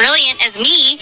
brilliant as me.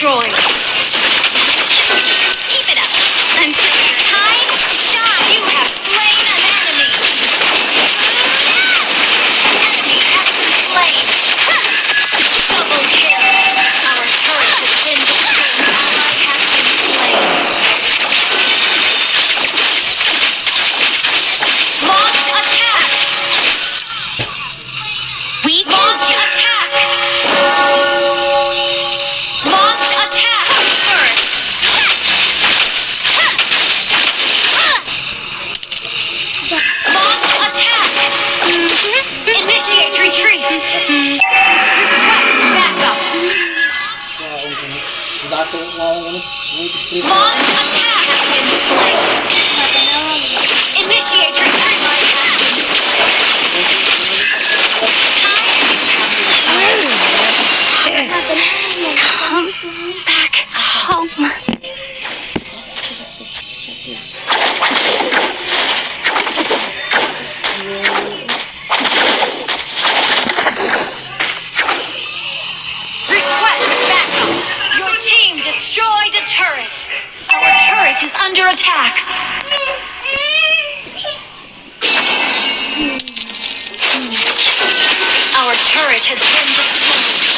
Destroyed. Turret has been destroyed.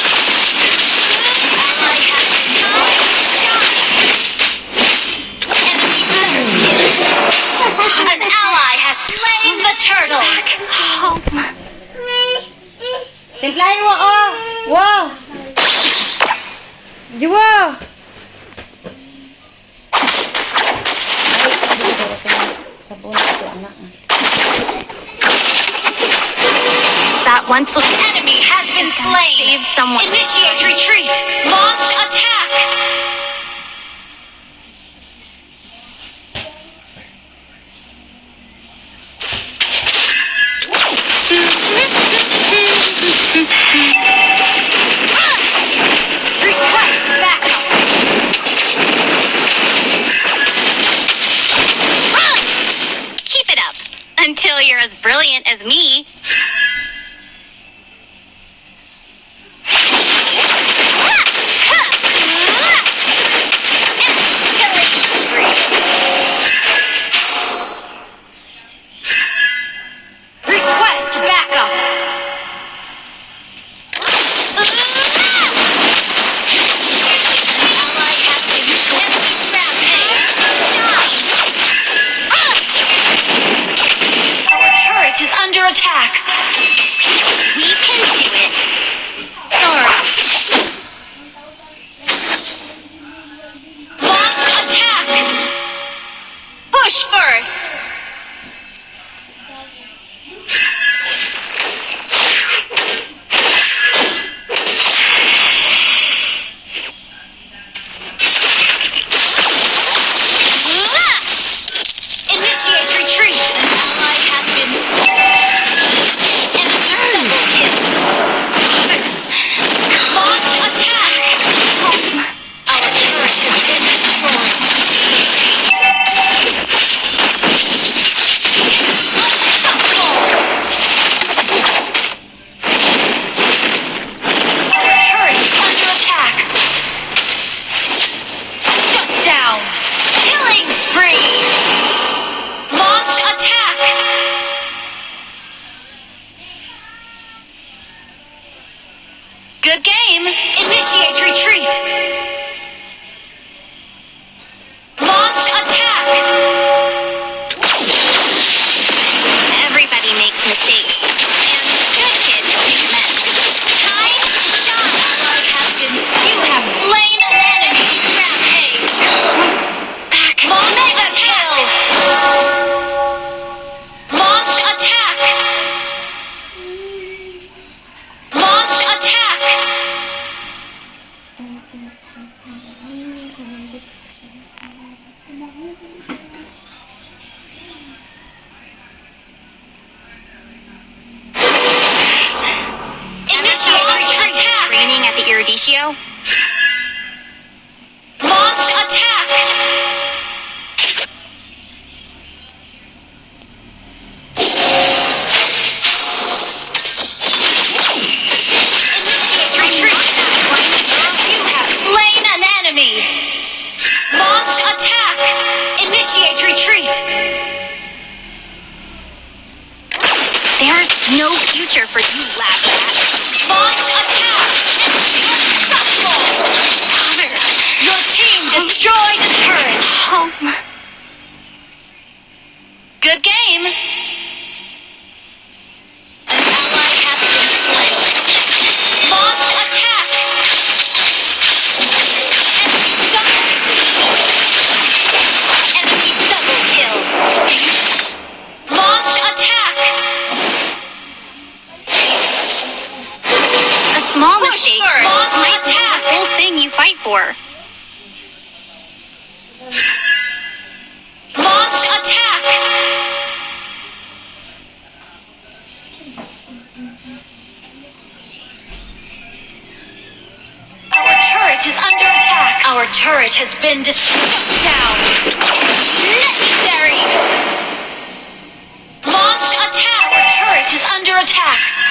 Under attack.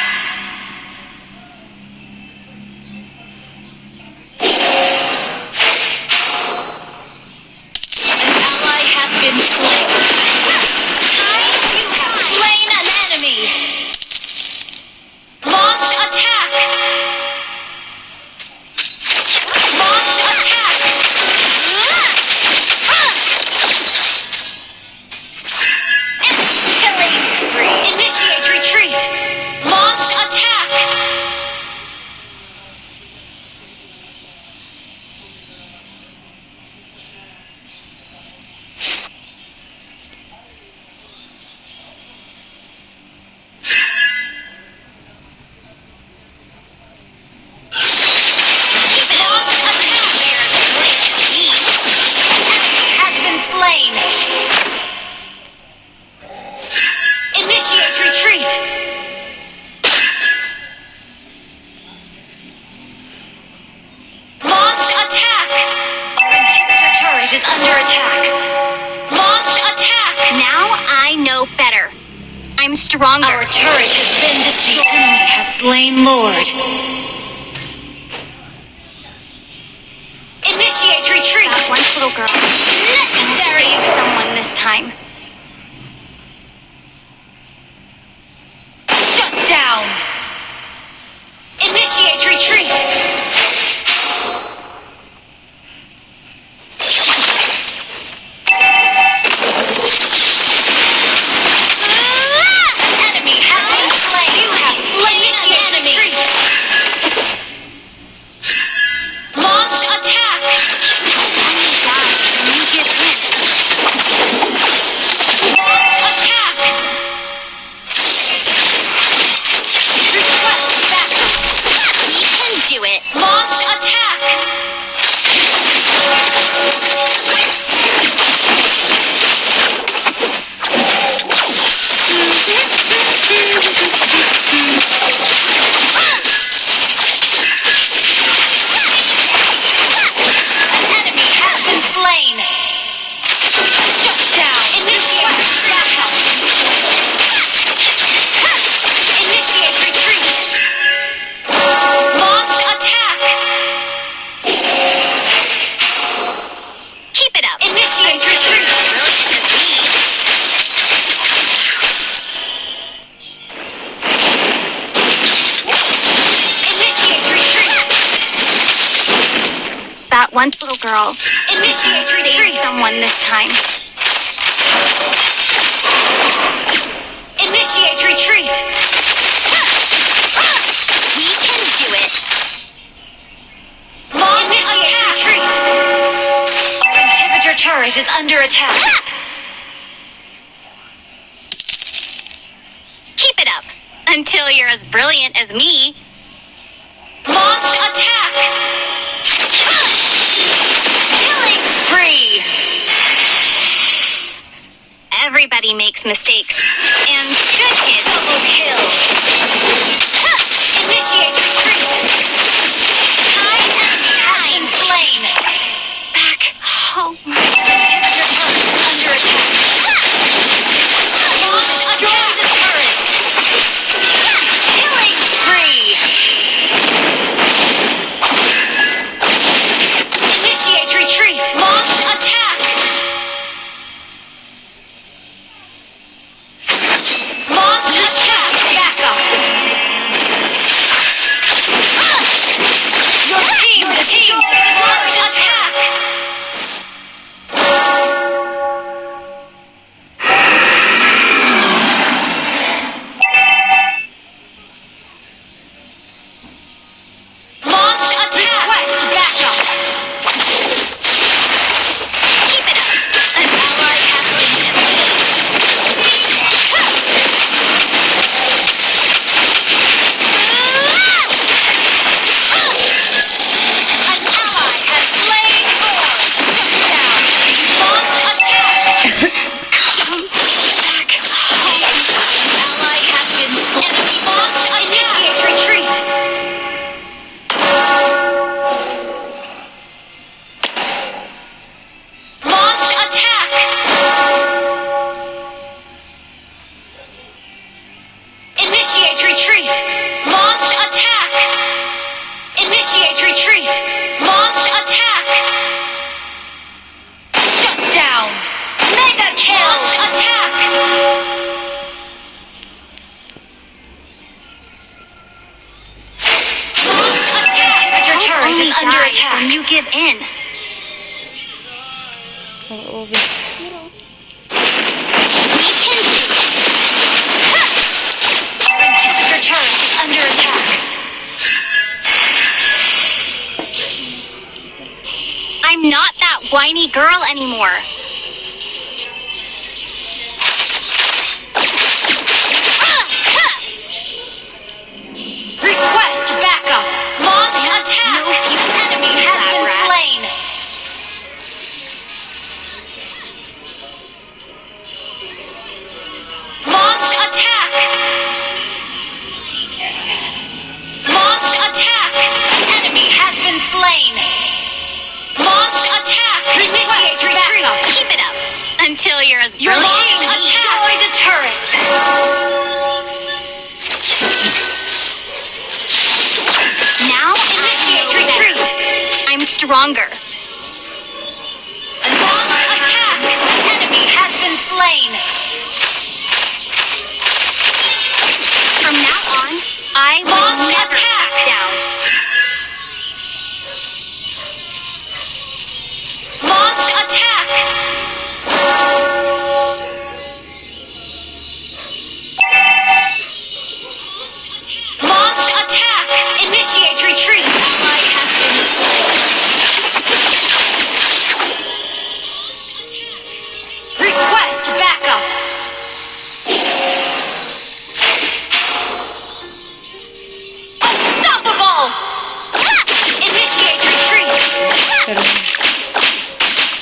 करूँगी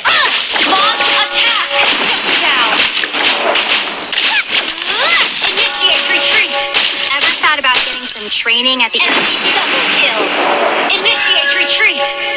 ah! About getting some training at the end. Double kill. Initiate retreat.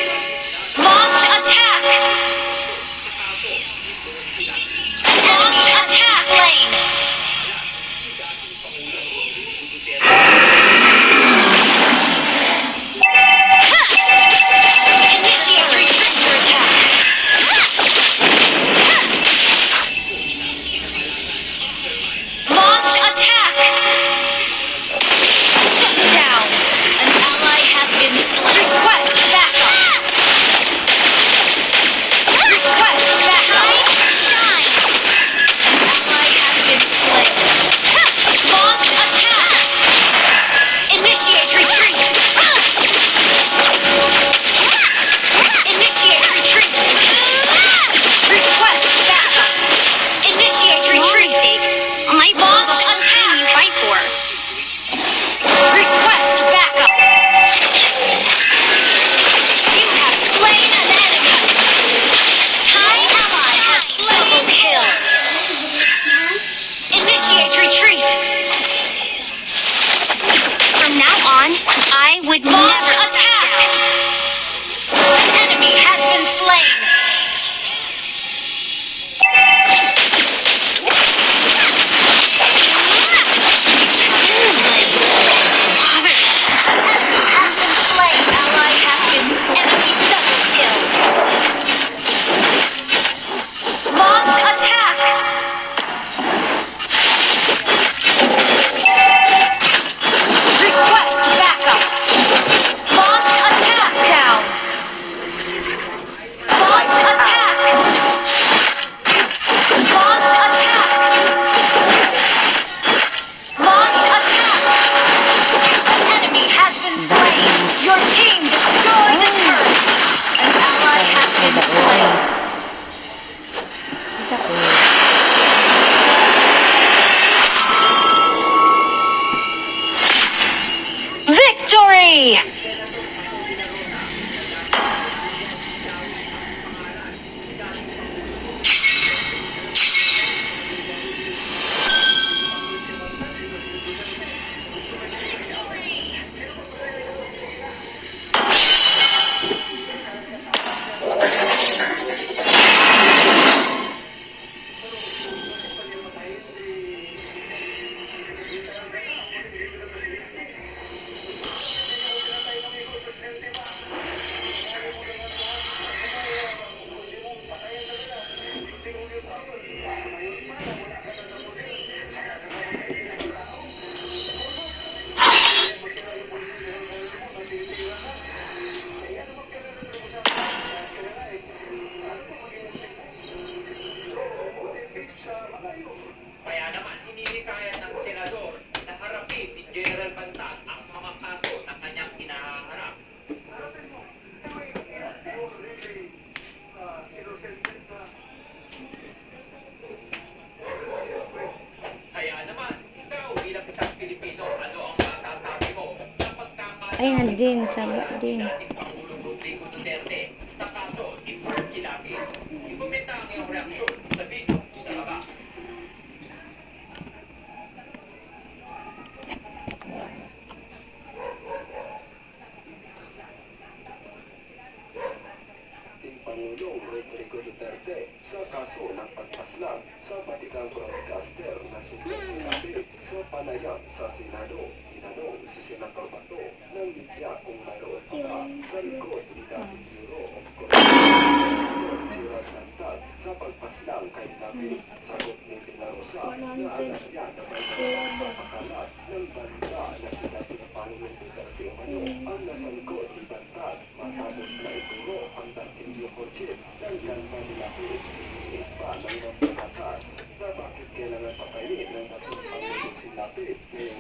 macam dia ni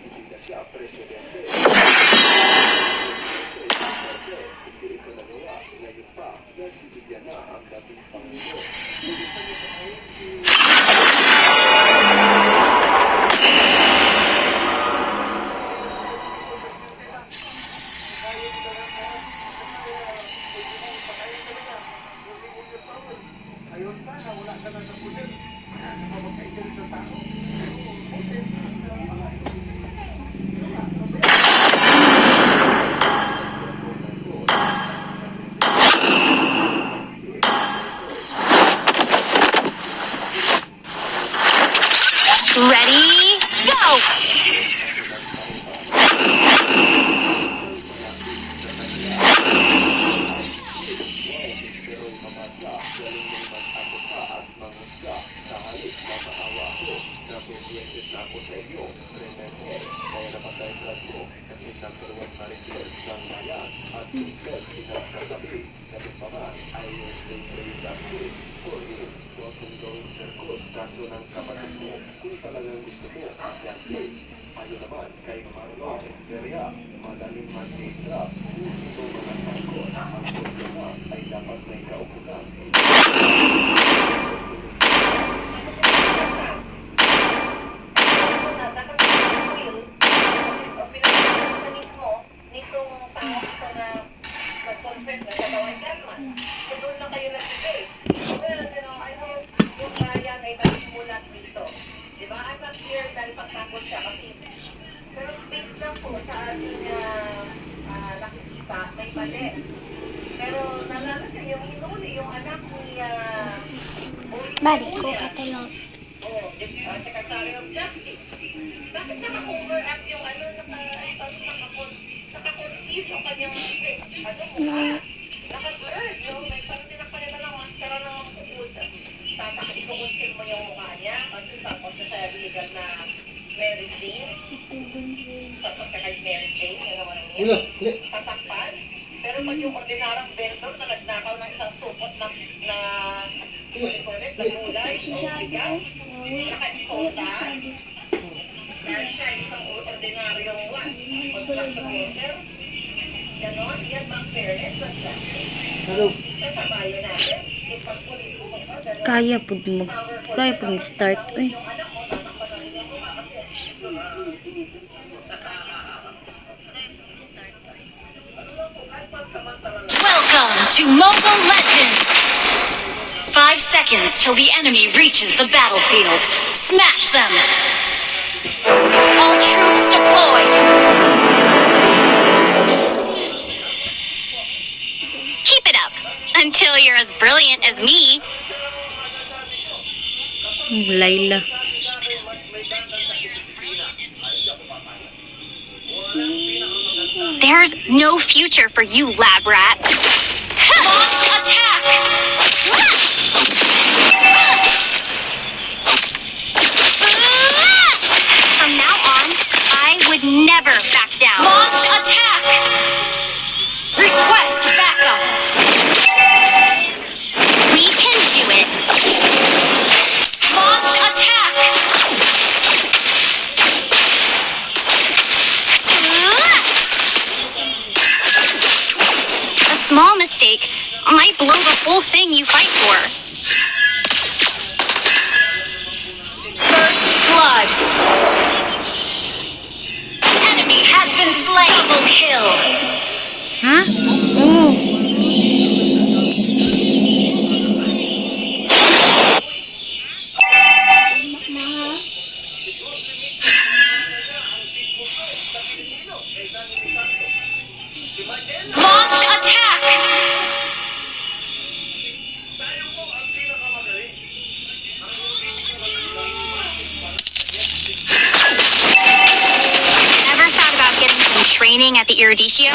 giudicazione precedente ito nagawa. Ngayon pa, nasitigyan na ang dating malambot na, na ulit-ulit na gulay o bigas, naka-expose na. Dahil siya isang ordinaryong one, construction worker. Ganon, yan bang fairness na siya. Sa bayan natin, ipagpulit ko pa. Kaya po mag, kaya po mag-start. Uy. Eh. Ano, to Mobile Legends! Five seconds till the enemy reaches the battlefield. Smash them! All troops deployed! Keep it up, until you're as brilliant as me. Layla. There's no future for you, lab rats back. might blow the whole thing you fight for. First blood. Enemy has been slain. Double kill. Huh? training at the Iridicio.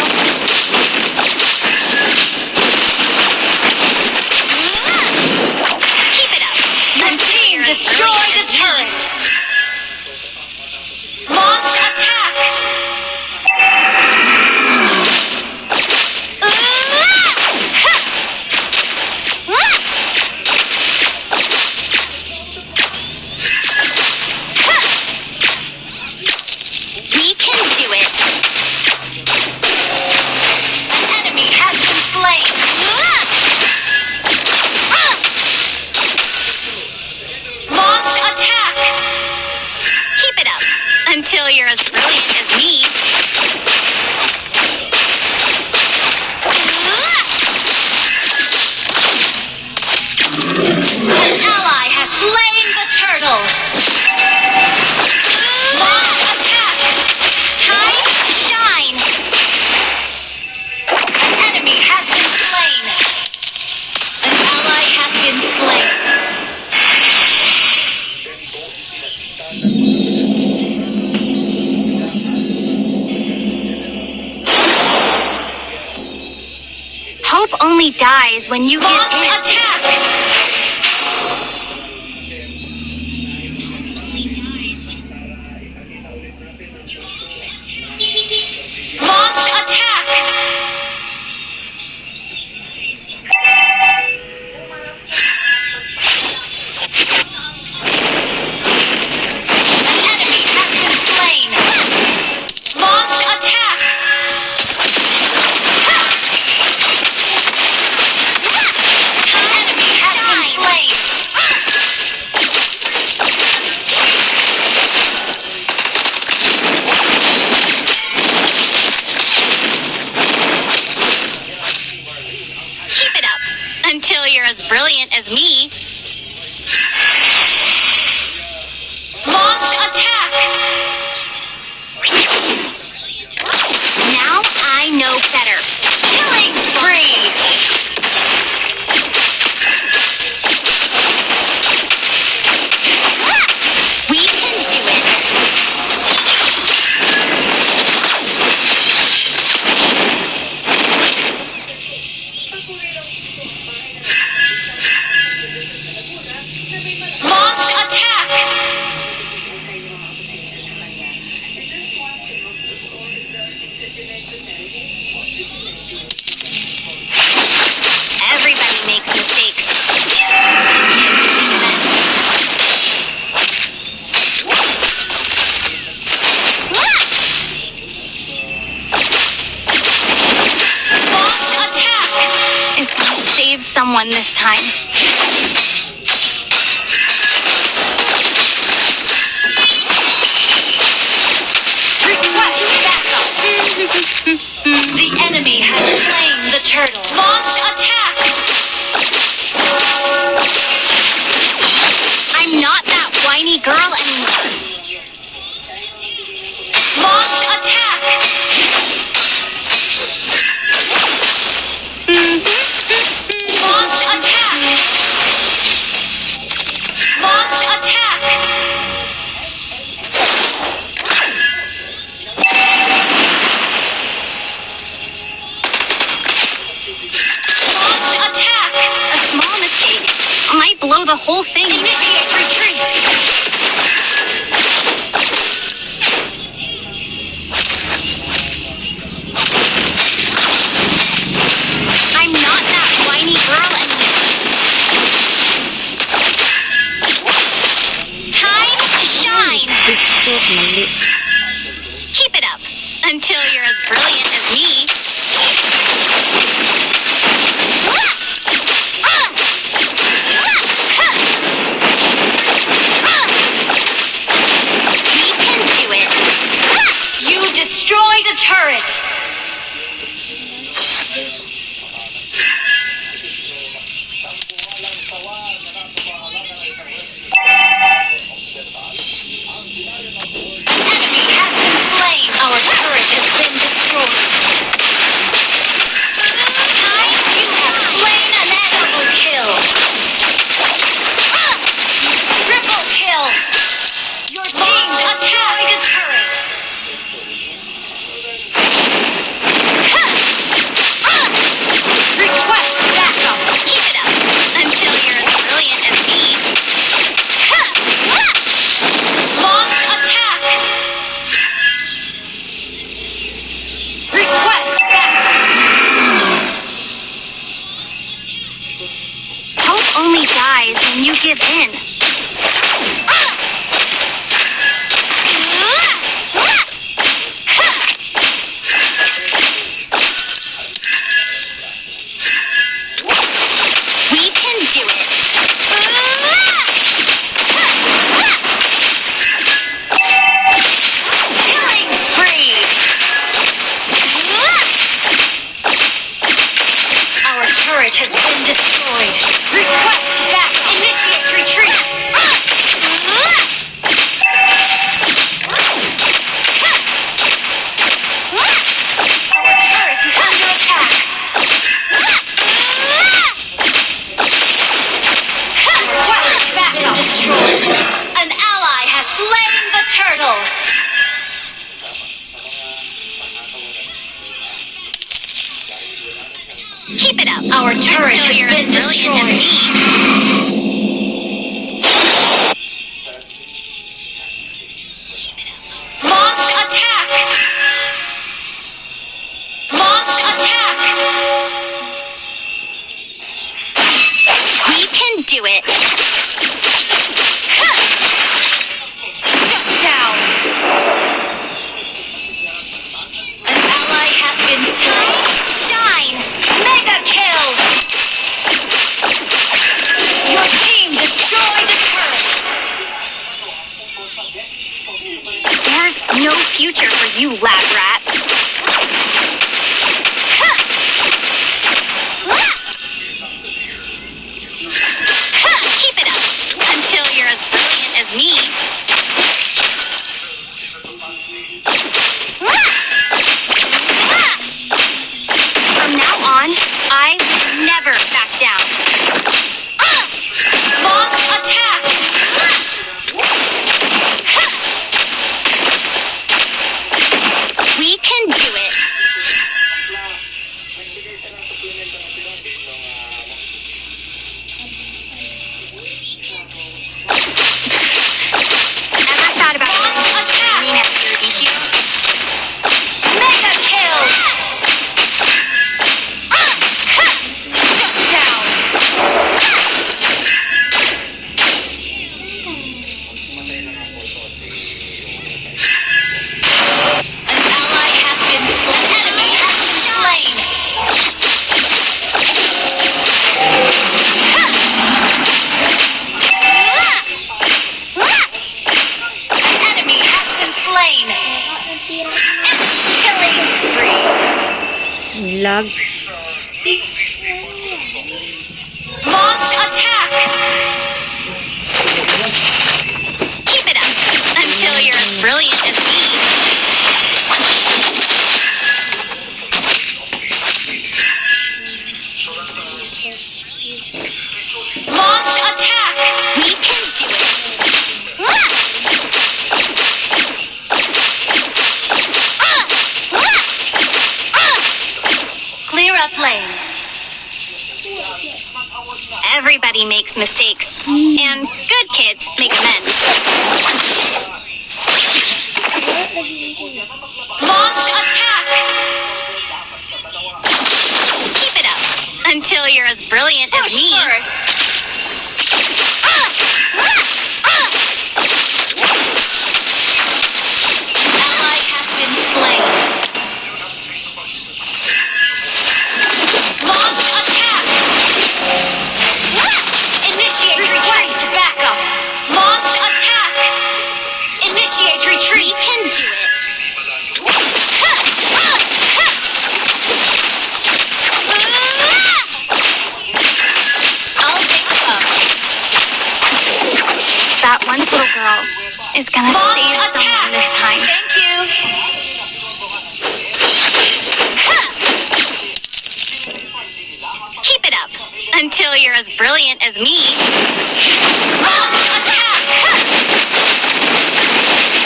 as brilliant as me.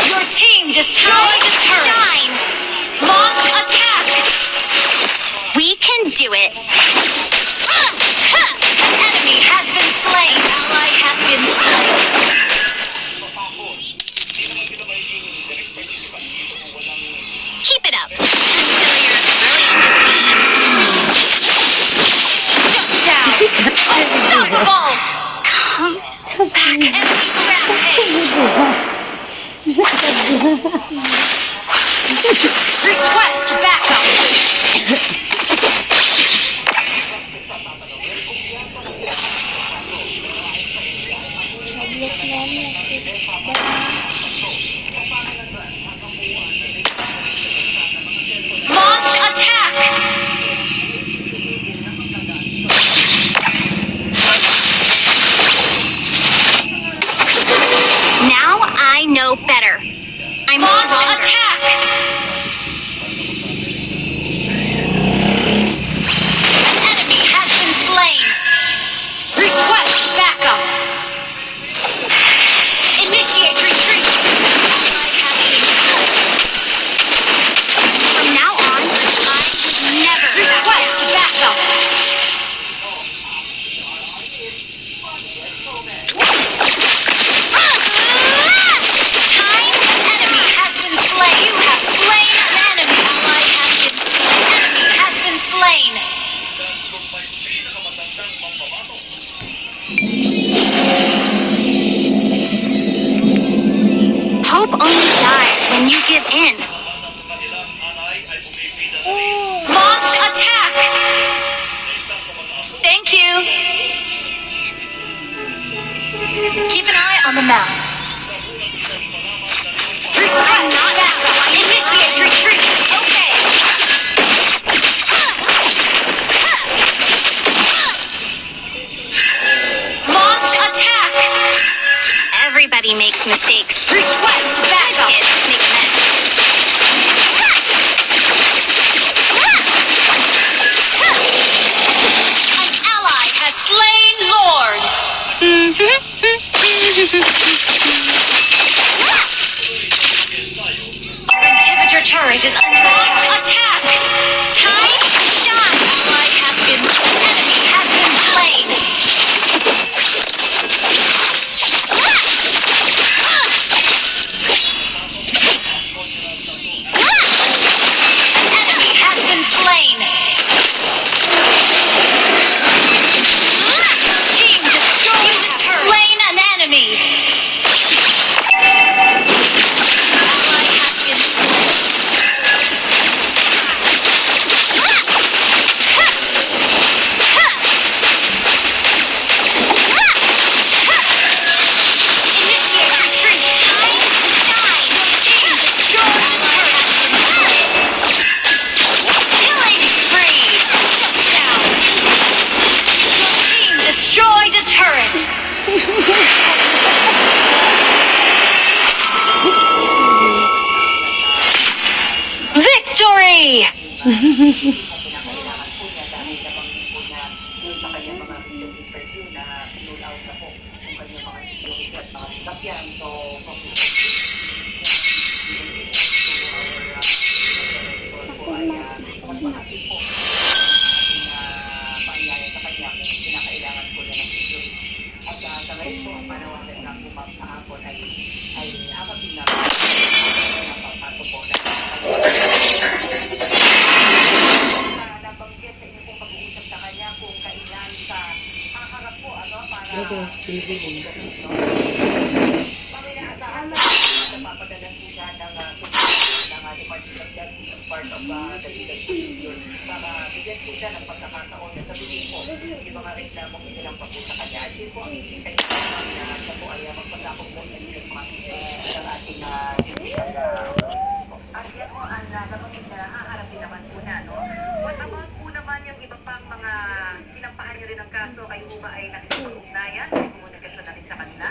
Your team destroyed the turret. Shine. Launch attack. We can do it. Yeah. pagkakataon na sabihin po yung mga reklamong isilang pa po sa kanya. At yun po ang hinihintay ko na siya po ay magpasakop po sa legal process ng ating uh. At yan po ang uh, nabanggit na haharapin naman po na, no? What about po naman yung iba pang mga sinampahan niyo rin ng kaso, kayo po ba ay nakikipag-ugnayan? May komunikasyon na rin sa kanila?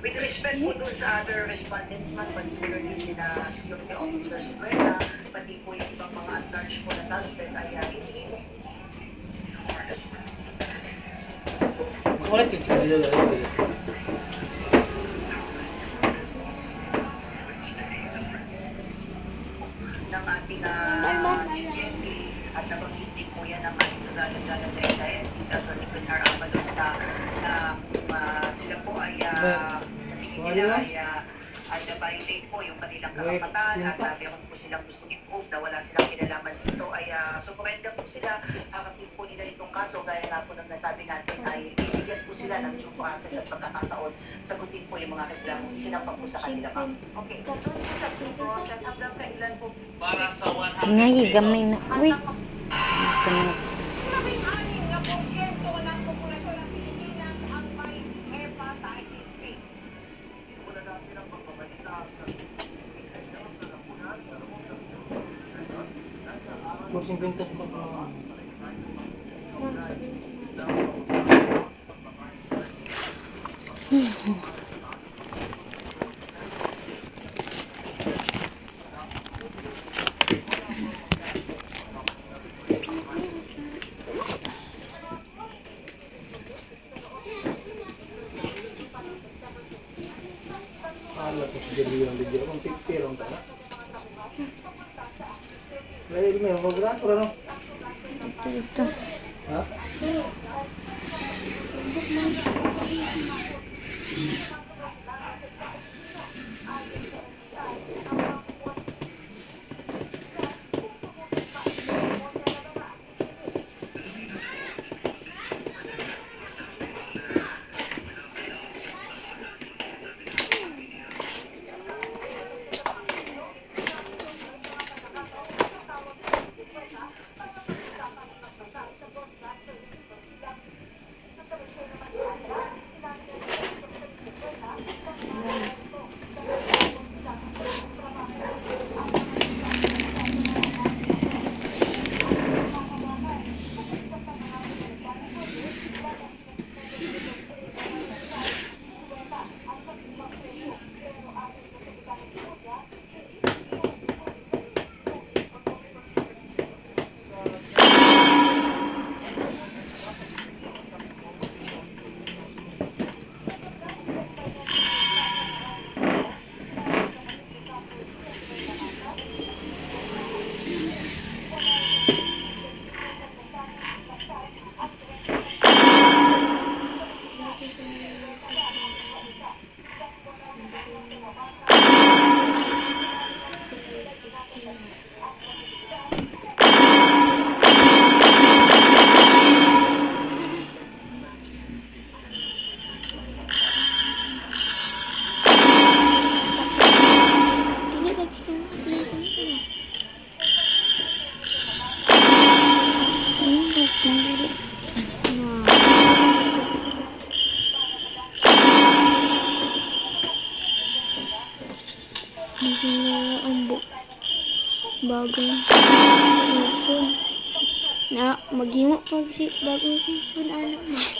With respect po dun sa other respondents man, particularly sina security officers Buena, pati po yung ibang mga at-large po na suspect ay uh, hindi ka sa dito. ng ating uh, GMP at nabanggit po yan ng ating nagalang-galang na SIS, sa Atty. Pinar Avalos na, na uh, sila po uh, ay uh, ay na-violate po yung kanilang karapatan at uh, meron po silang gusto i-prove na wala silang kinalaman dito. Ay uh, surrender po sila. Kakapin po nila itong kaso. Gaya nga po ng nasabi natin ay bibigyan po sila ng due process at pagkakataon. Sagutin po yung mga reklamo. Sinampa po sa kanila ma'am. Okay, so dun po sa due process 50 pa pa. bagong season. Na, maghimo pag si bagong season, anak mo.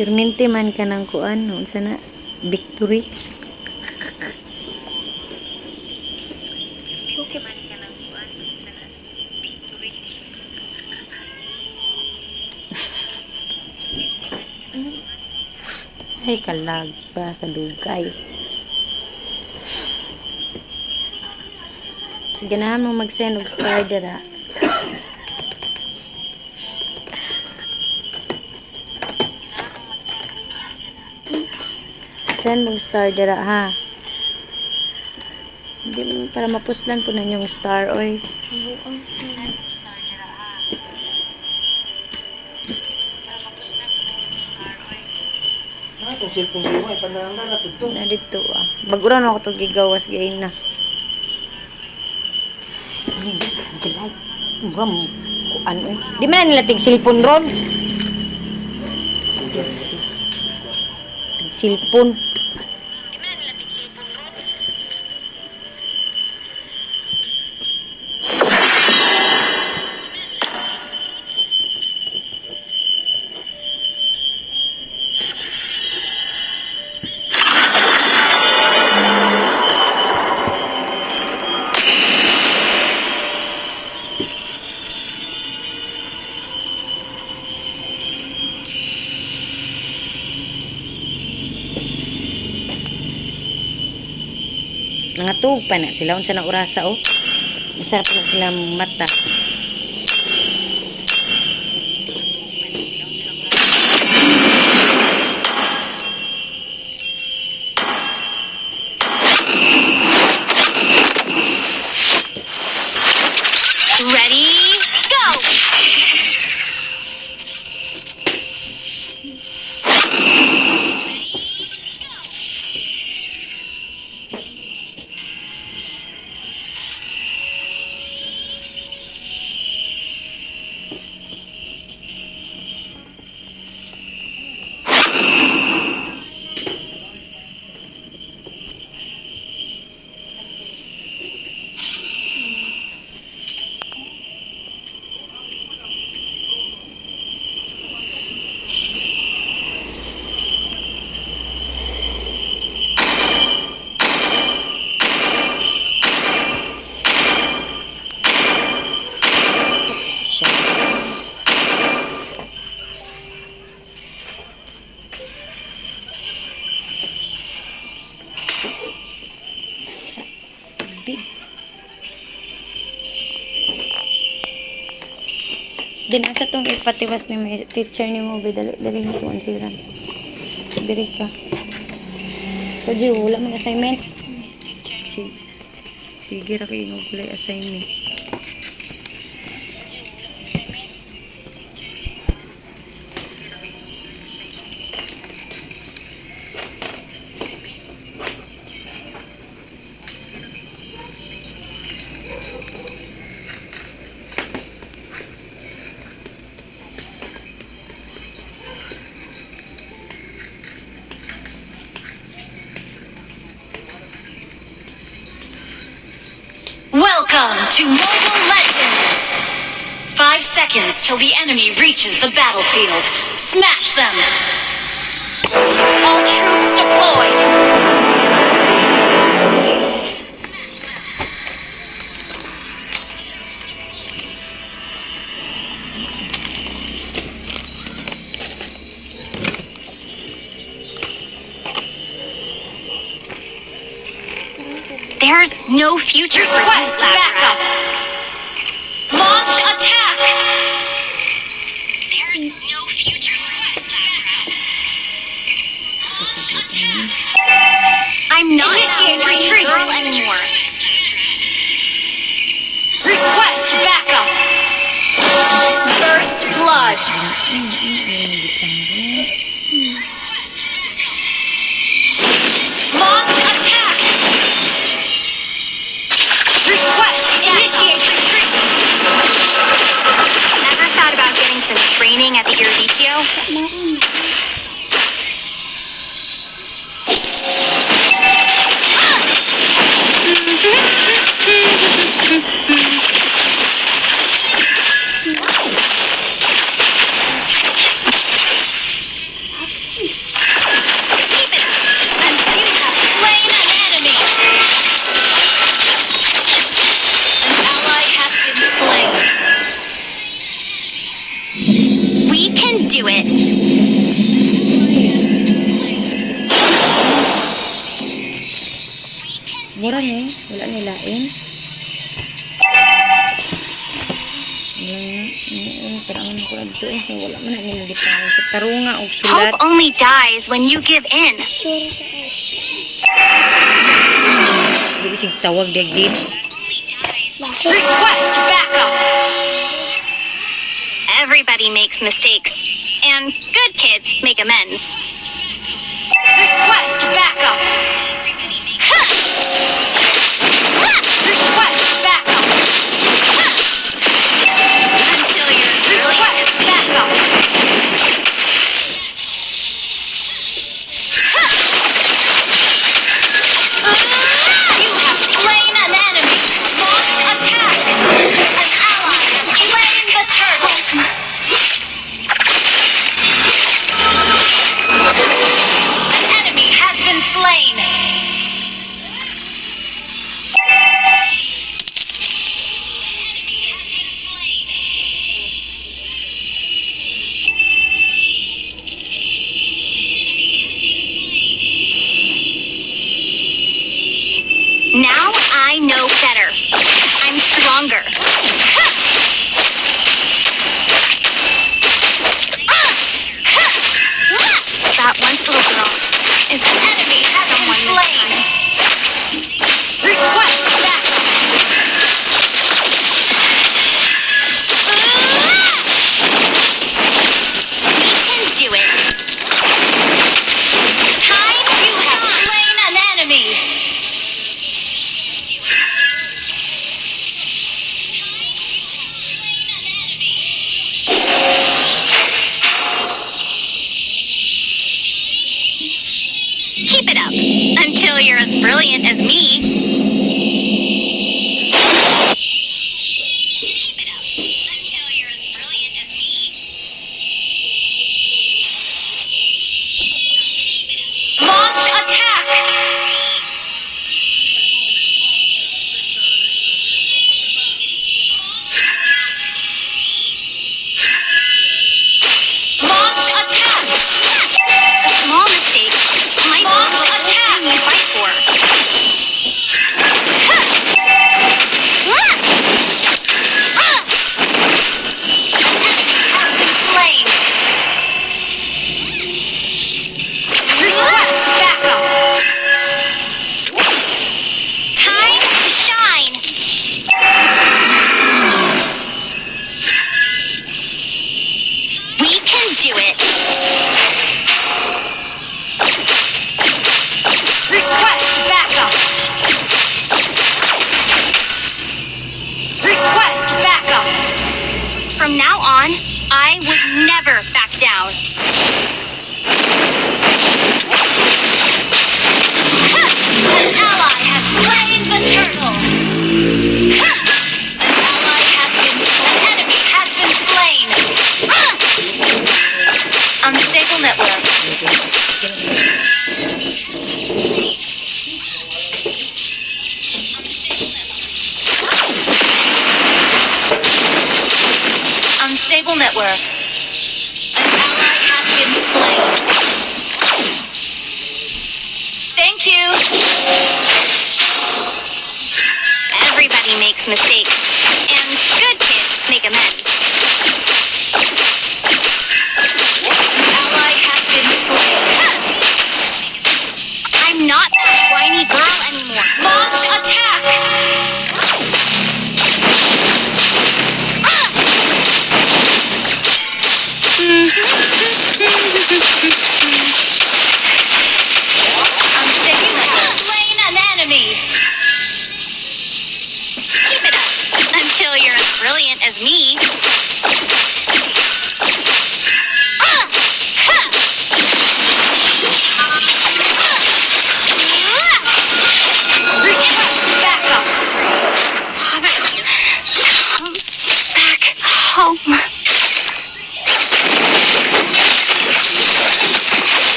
Permente man ka ng kuan, unsa na victory. Ay, kalag pa, kadugay. Sige na mo mag-send og star dira. Send mo star dira ha. Hindi mo para mapuslan po na yung star oy. Ah, kung cellphone ko ay pandarang dara pud to. Na dito ah. Baguran ako to gigawas gain na. Galag. Ram kuan oy. Di man na nila tig cellphone ron. Tig cellphone. Pa na sila unsa na orasa oh. Unsa na sila mata. Din asa tong ipatiwas ni may teacher ni mo be dali dali hituan siran. Diri ka. Kaji wala man assignment. Sige. Sige ra kay wala assignment. Reaches the battlefield. Smash them! All troops deployed! There's no future for Ni, wala. Hope only dies when you give in. Request backup. Everybody makes mistakes, and good kids make amends. Request backup.